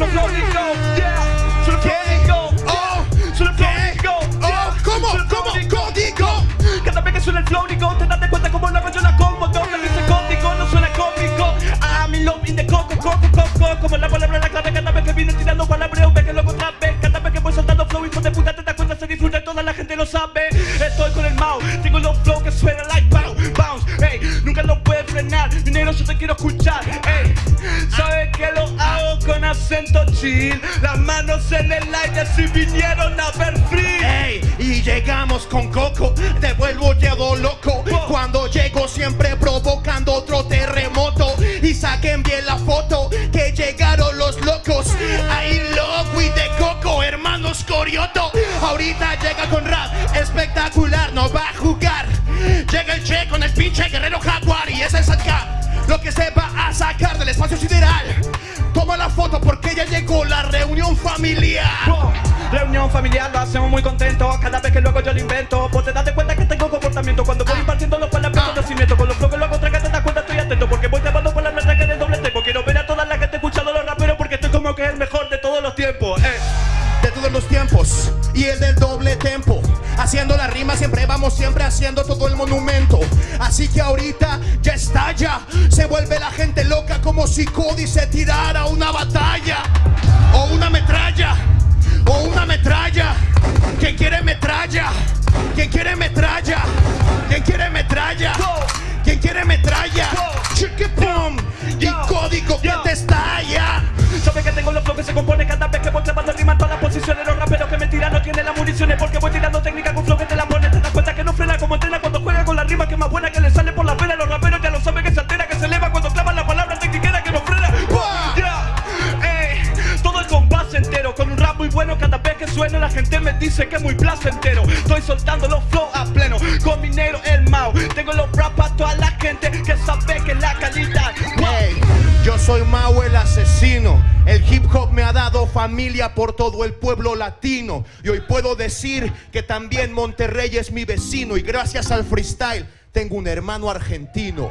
the floor go, yeah. To the go, oh. To the go, oh. ¿Cómo? ¿Cómo? ¿Código? Cada vez que suena el flow, te das de cuenta cómo lo yo la como. Donde dice código, no suena cómico. I'm in love in the coco, coco, coco. Como la palabra en la cara, cada vez que vine tirando palabras, ve que luego otra vez. Cada vez que voy soltando flow, hijo de puta, te das cuenta, se disfruta, toda la gente lo sabe. Estoy con el mao, tengo los flow que suena like bounce, bounce. Ey, nunca lo puedes frenar, dinero yo te quiero escuchar acento chill. Las manos en el aire si vinieron a ver free. Ey, y llegamos con Coco, te vuelvo llevo loco. Cuando llego siempre provocando otro terremoto. Y saquen bien la foto, que llegaron los locos. Ahí loco y de Coco, hermanos Corioto. Ahorita llega con rap espectacular, no va a jugar. Llega el Che con el pinche guerrero jaguar y ese es acá. Lo que se va a sacar del espacio sideral. Familiar. Reunión familiar, lo hacemos muy contentos Cada vez que luego yo lo invento. Vos te das cuenta que tengo comportamiento. Cuando voy impartiendo los palabras conocimiento Con los que lo hago traga te das cuenta estoy atento. Porque voy la letra que de doble tempo Quiero ver a toda la gente escuchando los raperos Porque estoy como que es el mejor de todos los tiempos eh. de todos los tiempos y el del doble tempo. Haciendo la rima siempre vamos siempre haciendo todo el monumento. Así que ahorita ya estalla, se vuelve la gente loca como si Cody se tirara una batalla Porque voy tirando técnica con flow que te la pone Te das cuenta que no frena como entrena cuando juega con la rima Que es más buena que le sale por la pena Los raperos ya lo saben que se altera, que se eleva Cuando clavan la palabra técnica que no frena. Todo el compás entero Con un rap muy bueno cada vez que suena La gente me dice que es muy placentero. Estoy soltando los flow a pleno Con mi negro el Mau. Tengo los rap para toda la gente Que sabe que la calidad Wow. Yo soy el El hip hop me ha dado familia por todo el pueblo latino. Y hoy puedo decir que también Monterrey es mi vecino. Y gracias al freestyle tengo un hermano argentino.